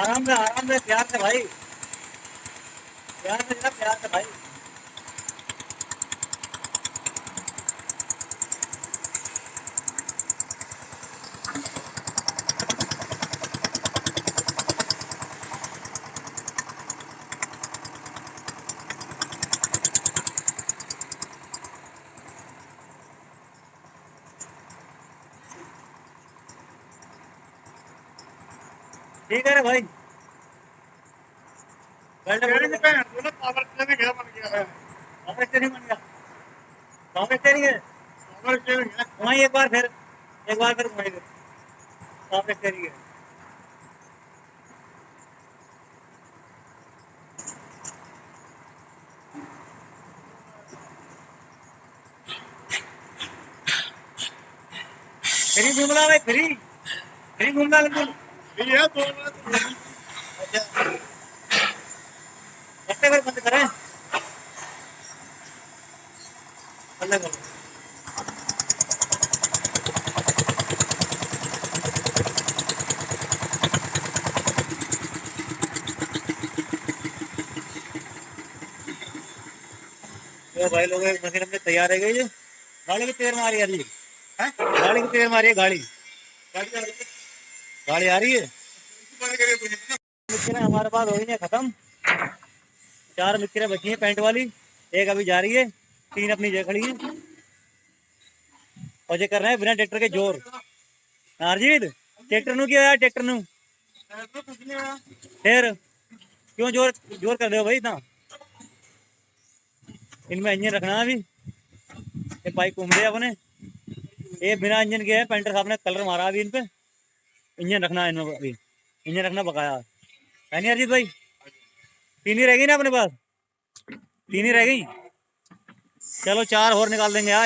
आराम से आराम से प्यार से भाई। प्यार से प्यार से भाई। ठीक है भाई? ना पावर स्टीयरिंग बन गया पावर स्टीयरिंग बन गया। पावर स्टीयरिंग है पावर स्टीयरिंग है वहीं एक बार फिर एक बार फिर फिर पावर स्टीयरिंग है फ्री घूमना भाई फ्री। फ्री घूमना बिल्कुल करो। ये भाई लोग मशीन अपने तैयार है गई गाड़ी की तेल मारी है हैं? गाड़ी की तेल मारी है गाड़ी गाड़ी गाड़ी आ रही है? मिक्सरें हमारे पास हो गई हैं, खत्म। चार मिक्सरें बची हैं पेंट वाली। एक अभी जा रही है, तीन अपनी जगह खड़ी हैं। और ये कर रहे हैं बिना ट्रैक्टर के ज़ोर। नारजीत, ट्रैक्टर नु क्या ट्रैक्टर नु? फिर क्यों ज़ोर ज़ोर कर रहे भाई इतना? इनमें इंजन रखना अभी। ये पाइप घूम रहे अपने। ये बिना इंजन के है, पेंटर साहब ने कलर मारा अभी इन पे इंजन रखना इनमें अभी इंजन रखना बकाया है नहीं अरजीत भाई तीन ही रह गई ना अपने पास तीन ही रह गई चलो चार और निकाल देंगे आज